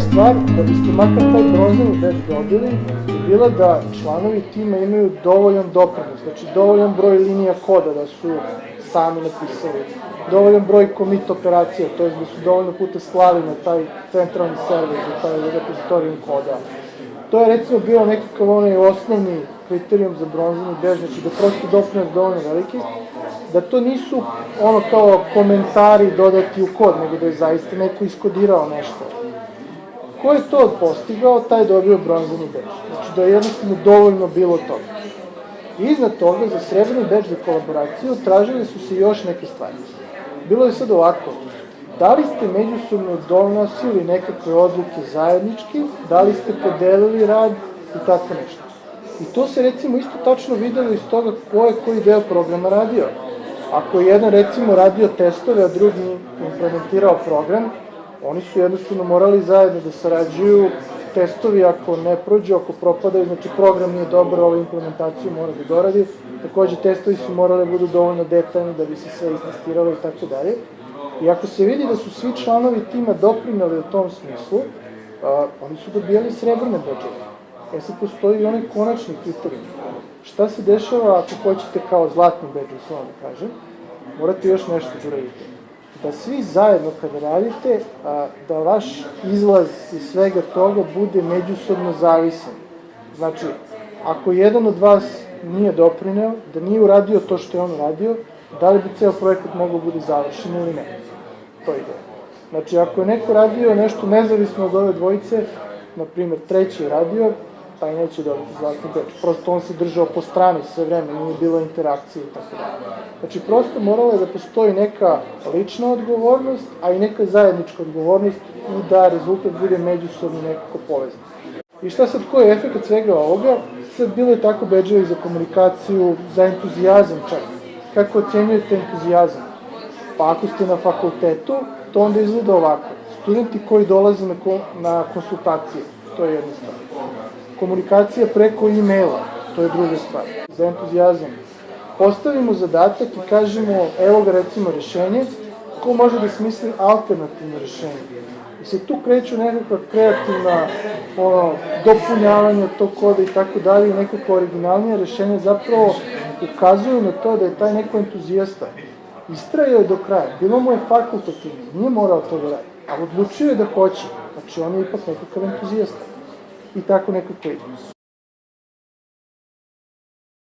stvar, da biste makar taj bronzani badge dobili, je bila da članovi tima imaju dovoljan doprinos, znači dovoljan broj linija koda da su sami napisali, dovoljan broj commit operacija, to je da su dovoljno puta slali na taj centralni server za taj repozitorijum koda. To je recimo bio nekakav onaj osnovni kriterijum za bronzani bež, znači da prosto doprinos dovoljno veliki, da to nisu ono kao komentari dodati u kod, nego da je zaista neko iskodirao nešto. Ko je to postigao, taj dobio bronzani bež. Znači da je jednostavno dovoljno bilo toga. Iznad toga, za srebrni beč za kolaboraciju, tražili su se još neke stvari. Bilo je sad ovako, da li ste međusobno donosili nekakve odluke zajednički, da li ste podelili rad i tako nešto. I to se recimo isto tačno videlo iz toga ko je koji deo programa radio. Ako je jedan recimo radio testove, a drugi implementirao program, oni su jednostavno morali zajedno da sarađuju testovi ako ne prođu, ako propadaju, znači program nije dobar, ovaj implementaciju mora da doradi. Takođe, testovi su morali da budu dovoljno detaljni da bi se sve istestiralo i tako dalje. I ako se vidi da su svi članovi tima doprinali u tom smislu, a, oni su dobijali srebrne bodževe. E sad postoji i onaj konačni kriterijum. Šta se dešava ako hoćete kao zlatni badge, uslovno da kažem, morate još nešto da uradite. Da svi zajedno kada radite, a, da vaš izlaz iz svega toga bude međusobno zavisan. Znači, ako jedan od vas nije doprineo, da nije uradio to što je on uradio, da li bi ceo projekat mogao bude završen ili ne. To je ideja. Znači, ako je neko radio nešto nezavisno od ove dvojice, na primjer, treći je radio, taj neće dobiti zlatni beč. Prosto on se držao po strani sve vreme, nije bilo interakcije i tako dalje. Znači, prosto moralo je da postoji neka lična odgovornost, a i neka zajednička odgovornost i da rezultat bude međusobno nekako povezan. I šta sad, koji je efekt svega ovoga? Sad bilo je tako beđevi za komunikaciju, za entuzijazam čak. Kako ocenjujete entuzijazam? Pa ako ste na fakultetu, to onda izgleda ovako. Studenti koji dolaze na, na konsultacije, to je jedna stvar. Komunikacija preko e-maila, to je druga stvar. Za entuzijazam. Postavimo zadatak i kažemo, evo ga recimo rešenje, ko može da smisli alternativno rešenje. I se tu kreću nekakva kreativna ono, dopunjavanja tog koda i tako dalje nekako originalnije rešenje zapravo ukazuju na to da je taj neko entuzijasta. Istrajao je do kraja, bilo mu je fakultativno, nije morao to da radi, ali odlučio je da hoće, znači on je ipak nekakav entuzijasta. I tako nekako ide.